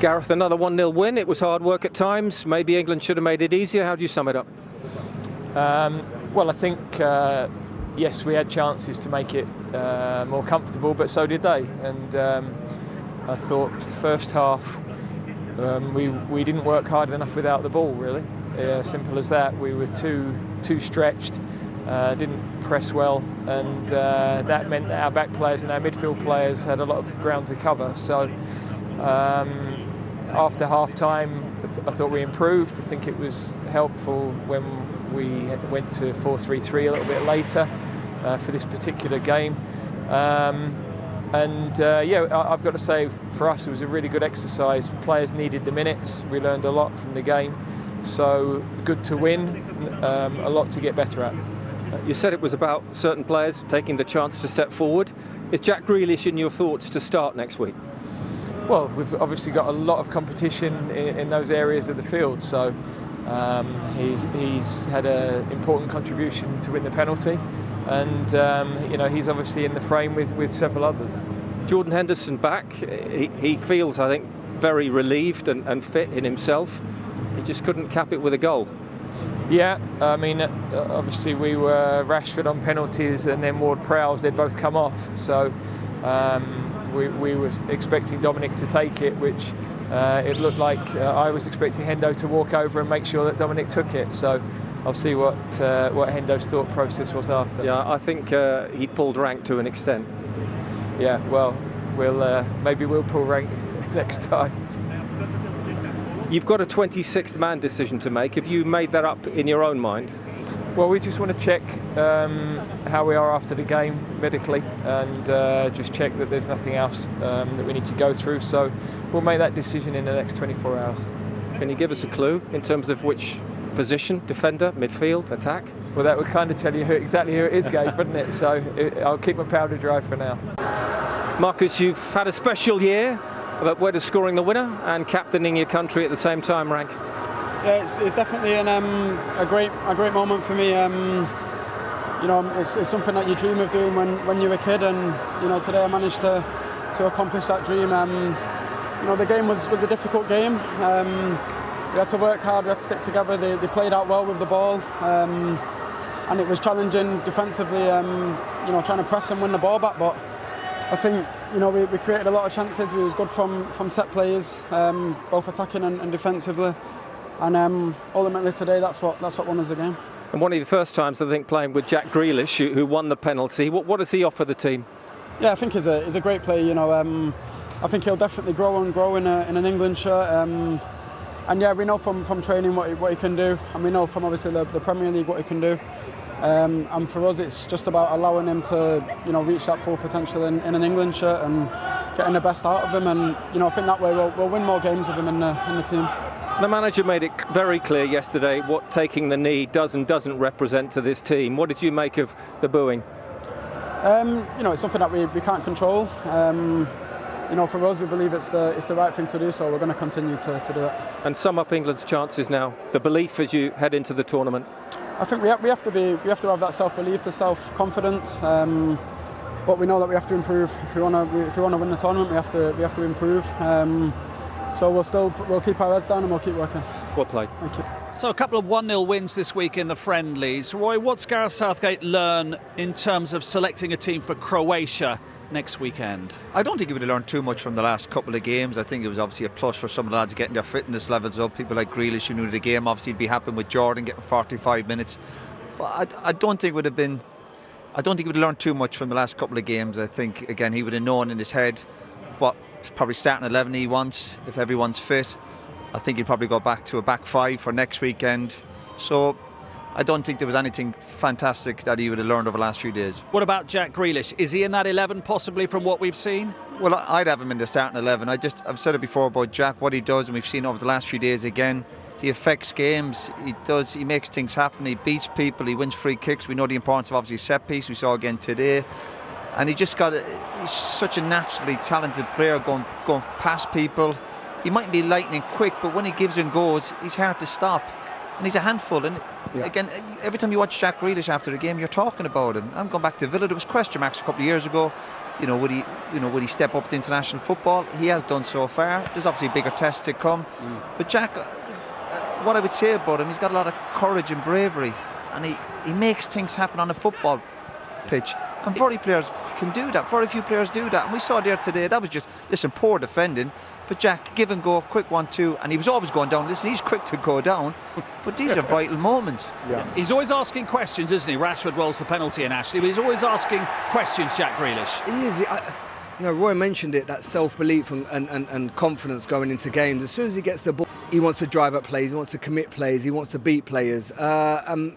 Gareth, another 1-0 win. It was hard work at times. Maybe England should have made it easier. How do you sum it up? Um, well, I think, uh, yes, we had chances to make it uh, more comfortable, but so did they. And um, I thought first half um, we, we didn't work hard enough without the ball, really. Yeah, simple as that. We were too, too stretched. Uh, didn't press well, and uh, that meant that our back players and our midfield players had a lot of ground to cover. So um, after half time, I, th I, thought we improved. I think it was helpful when we went to 4 3 3 a little bit later uh, for this particular game. Um, and uh, yeah, I've got to say, for us, it was a really good exercise. Players needed the minutes. We learned a lot from the game. So good to win, um, a lot to get better at. You said it was about certain players taking the chance to step forward. Is Jack Grealish in your thoughts to start next week? Well, we've obviously got a lot of competition in, in those areas of the field, so um, he's, he's had an important contribution to win the penalty, and um, you know he's obviously in the frame with, with several others. Jordan Henderson back. He, he feels, I think, very relieved and, and fit in himself. He just couldn't cap it with a goal. Yeah, I mean, obviously we were Rashford on penalties and then Ward Prowse, they'd both come off. So um, we, we were expecting Dominic to take it, which uh, it looked like uh, I was expecting Hendo to walk over and make sure that Dominic took it. So I'll see what uh, what Hendo's thought process was after. Yeah, I think uh, he pulled rank to an extent. Yeah, well, we'll uh, maybe we'll pull rank next time. You've got a 26th man decision to make. Have you made that up in your own mind? Well, we just want to check um, how we are after the game medically and uh, just check that there's nothing else um, that we need to go through. So we'll make that decision in the next 24 hours. Can you give us a clue in terms of which position, defender, midfield, attack? Well, that would kind of tell you who, exactly who it is, Gabe, wouldn't it? So it, I'll keep my powder dry for now. Marcus, you've had a special year but where scoring the winner and captaining your country at the same time, Rank? Yeah, it's, it's definitely an, um, a great a great moment for me. Um, you know, it's, it's, something that you dream of doing when, when you're a kid, and you know today I managed to to accomplish that dream. Um, you know, the game was was a difficult game. Um, we had to work hard, we had to stick together. They, they played out well with the ball, um, and it was challenging defensively. Um, you know, trying to press and win the ball back, but I think you know we, we, created a lot of chances. We was good from from set players, um, both attacking and, and defensively. And um, ultimately today, that's what that's what won us the game. And one of the first times I think playing with Jack Grealish, who, who won the penalty. What, what does he offer the team? Yeah, I think he's a he's a great player. You know, um, I think he'll definitely grow and grow in, a, in an England shirt. Um, and yeah, we know from, from training what he, what he can do, and we know from obviously the, the Premier League what he can do. Um, and for us, it's just about allowing him to, you know, reach that full potential in, in, an England shirt and getting the best out of him. And you know, I think that way we'll, we'll win more games with him in the, in the team. The manager made it very clear yesterday what taking the knee does and doesn't represent to this team. What did you make of the booing? Um, you know, it's something that we, we can't control. Um, you know, for us, we believe it's the it's the right thing to do, so we're going to continue to, to do it. And sum up England's chances now. The belief as you head into the tournament. I think we have, we have to be we have to have that self belief, the self confidence. Um, but we know that we have to improve. If we want to if we want to win the tournament, we have to we have to improve. Um, so we'll still we'll keep our heads down and we'll keep working. Well played. Thank you. So a couple of 1-0 wins this week in the friendlies. Roy, what's Gareth Southgate learn in terms of selecting a team for Croatia next weekend? I don't think he would have learned too much from the last couple of games. I think it was obviously a plus for some of the lads getting their fitness levels up. People like Grealish who knew the game obviously he'd be happy with Jordan getting 45 minutes. But I, I don't think it would have been. I don't think he would have learned too much from the last couple of games. I think again he would have known in his head what probably starting 11 he wants if everyone's fit. I think he'd probably go back to a back five for next weekend. So I don't think there was anything fantastic that he would have learned over the last few days. What about Jack Grealish? Is he in that 11 possibly from what we've seen? Well, I'd have him in the starting 11. I just, I've said it before about Jack, what he does, and we've seen over the last few days again. He affects games. He does. He makes things happen. He beats people. He wins free kicks. We know the importance of obviously set piece. We saw again today, and he just got. A, he's such a naturally talented player, going going past people. He might be lightning quick, but when he gives and goes, he's hard to stop and he's a handful. And yeah. again, every time you watch Jack Grealish after a game, you're talking about him. I'm going back to Villa. There was question marks a couple of years ago. you know, would he, you know, would he step up to international football? He has done so far. There's obviously bigger tests to come. But Jack, uh, what I would say about him, he's got a lot of courage and bravery, and he, he makes things happen on a football pitch. And very players can do that. Very few players do that. And we saw there today, that was just, listen, poor defending. But Jack, give and go, quick one, two. And he was always going down. Listen, he's quick to go down. But these are vital moments. Yeah. He's always asking questions, isn't he? Rashford rolls the penalty in Ashley, but he's always asking questions, Jack Grealish. He is. I, you know, Roy mentioned it, that self-belief and, and, and, and confidence going into games. As soon as he gets the ball, he wants to drive up plays, he wants to commit plays, he wants to beat players. Uh, um,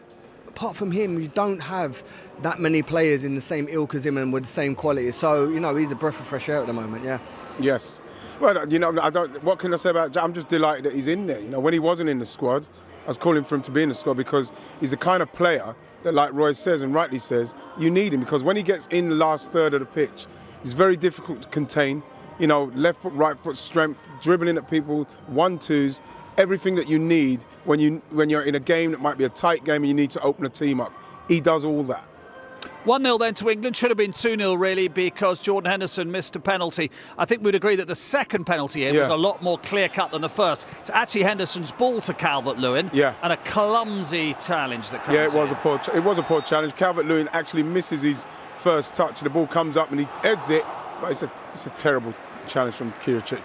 apart from him, you don't have that many players in the same ilk as him and with the same quality. So, you know, he's a breath of fresh air at the moment, yeah. Yes. Well, you know, I don't. What can I say about? Jack? I'm just delighted that he's in there. You know, when he wasn't in the squad, I was calling for him to be in the squad because he's the kind of player that, like Roy says and rightly says, you need him because when he gets in the last third of the pitch, he's very difficult to contain. You know, left foot, right foot strength, dribbling at people, one twos, everything that you need when you when you're in a game that might be a tight game and you need to open a team up. He does all that. 1 0 then to England. Should have been 2 0 really because Jordan Henderson missed a penalty. I think we'd agree that the second penalty here was a lot more clear cut than the first. It's actually Henderson's ball to Calvert Lewin Yeah. and a clumsy challenge that comes Yeah, it was in. a poor. It was a poor challenge. Calvert Lewin actually misses his first touch. The ball comes up and he heads it, but it's a it's a terrible challenge from Kiricic.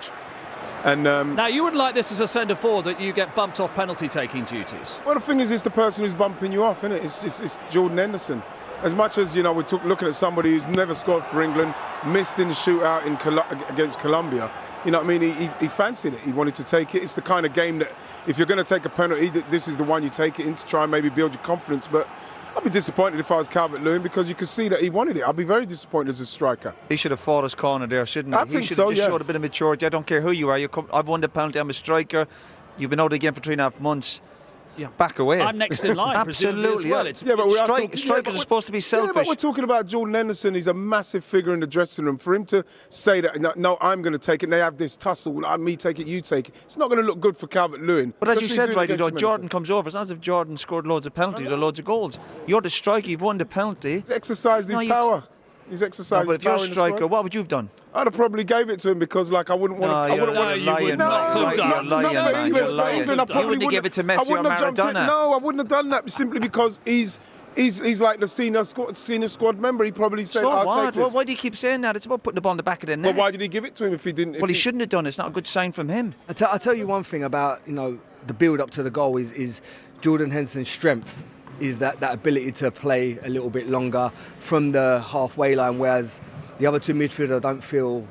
And um, Now, you wouldn't like this as a centre forward that you get bumped off penalty taking duties. well, the thing is, it's the person who's bumping you off, isn't it? It's, it's, it's Jordan Henderson. As much as you know, we're looking at somebody who's never scored for England, missed in the shootout in Col- against Colombia. You know what I mean? He, he, he fancied it. He wanted to take it. It's the kind of game that if you're going to take a penalty, this is the one you take it in to try and maybe build your confidence. But I'd be disappointed if I was Calvert Lewin because you could see that he wanted it. I'd be very disappointed as a striker. He should have fought his corner there, shouldn't he? I he think should so, have just yeah. showed a bit of maturity. I don't care who you are. You come, I've won the penalty. I'm a striker. You've been out again for three and a half months. Yeah. Back away. I'm next in line, presumably as Absolutely. well. yeah. It's- Yeah, but we are Strike- talking, strikers but are supposed to be selfish. Yeah, but we're talking about Jordan Henderson. He's a massive figure in the dressing room. For him to say that, no, no I'm going to take it, and they have this tussle, like, me take it, you take it, it's not going to look good for Calvert Lewin. But as you said, right, you know, Jordan comes over. It's not as if Jordan scored loads of penalties or loads of goals. You're the striker. You've won the penalty. He's exercised No, his you'd- power. He's No, exercised but if you're a striker, what would you have done? I'd have probably gave it to him because, like, I wouldn't want No, to. I you're, wouldn't No, want you're you lying. would no, not have you're done. lying, not you're lying, England, you're for lying. England, I probably wouldn't give it to Messi or wouldn't have jumped in- Maradona. No, I wouldn't have done that simply because he's he's he's like the senior squad senior squad member. He probably said, So "I'll what? take this." Well, why do you keep saying that? It's about putting the ball in the back of the net. But why did he give it to him if he didn't? if well, he shouldn't have done it. It's not a good sign from him. I tell, I tell you one thing about you know the build up to the goal is is Jordan Henderson's strength is that that ability to play a little bit longer from the halfway line, whereas the other two midfielders I don't feel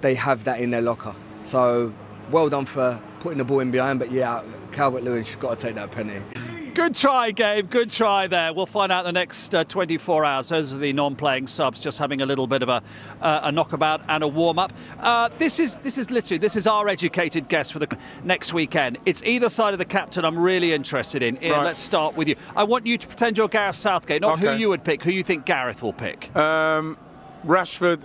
they have that in their locker. So well done for putting the ball in behind, but yeah, Calvert Lewin's got to take that penalty. Good try, Gabe. Good try there. We'll find out the next uh, 24 hours. Those are the non-playing subs, just having a little bit of a, uh, a knockabout and a warm-up. Uh, this is this is literally this is our educated guess for the next weekend. It's either side of the captain. I'm really interested in. Ian, Right. let's start with you. I want you to pretend you're Gareth Southgate, not who you would pick, who you think Gareth will pick. Um, Rashford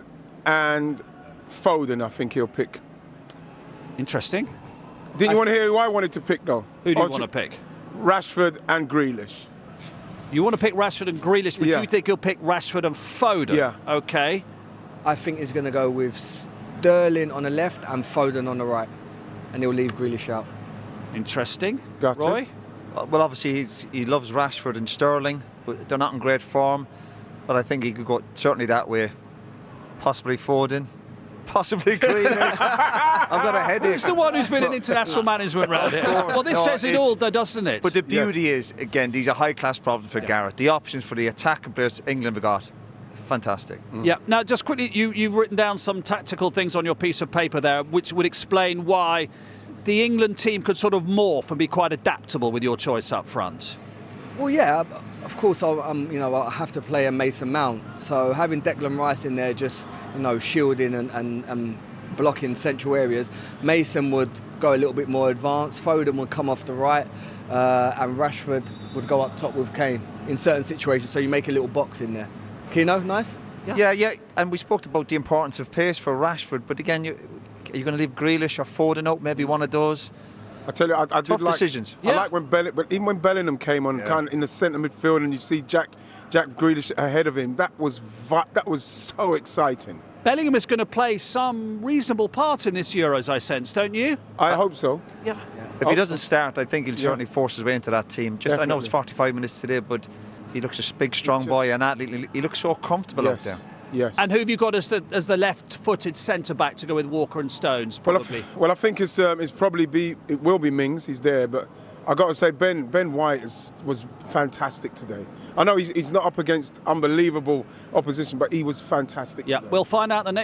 and Foden, I think he'll pick. Interesting. Didn't you want to hear who I wanted to pick though? Who do you want to pick? Rashford and Grealish. You want to pick Rashford and Grealish, but Yeah. you think he'll pick Rashford and Foden? Yeah. Okay. I think he's going to go with Sterling on the left and Foden on the right, and he'll leave Grealish out. Interesting. Got it. Roy? Uh, Well, obviously he's, he loves Rashford and Sterling, but they're not in great form. But I think he could go certainly that way. Possibly Foden, possibly Grealish. I've got a headache. Who's the one who's been in international management round here? Well, this No, says it all, though, doesn't it? But the beauty is, again, these are high-class problems for Gareth. The options for the attacking players England have got, fantastic. Mm. Yeah. Now, just quickly, you, you've written down some tactical things on your piece of paper there, which would explain why the England team could sort of morph and be quite adaptable with your choice up front. Well, yeah, of course, I'll, um, you know, I have to play a Mason Mount. So having Declan Rice in there, just you know, shielding and, and, and blocking central areas, Mason would go a little bit more advanced. Foden would come off the right, uh, and Rashford would go up top with Kane in certain situations. So you make a little box in there. Keano, nice. Yeah. yeah, And we spoke about the importance of pace for Rashford, but again, you, are you going to leave Grealish or Foden out? Maybe one of those. I tell you, I, I did Tough like, decisions. I Yeah. like when Belling, but even when Bellingham came on, Yeah. kind of in the centre midfield, and you see Jack Jack Grealish ahead of him. That was vi- that was so exciting. Bellingham is going to play some reasonable part in this Euros, I sense, don't you? I hope so. Yeah. If he doesn't start, I think he'll Yeah. certainly force his way into that team. Just I know it's 45 minutes today, but he looks a big, strong just- boy, and athlete. He looks so comfortable out yes. there. Yes. And who have you got as the as the left-footed centre back to go with Walker and Stones? well, I, Probably. well, I think it's um, it's probably be it will be Mings. He's there, but I got to say Ben Ben White is, was fantastic today. I know he's, he's not up against unbelievable opposition, but he was fantastic. yeah, today. we'll find out the next.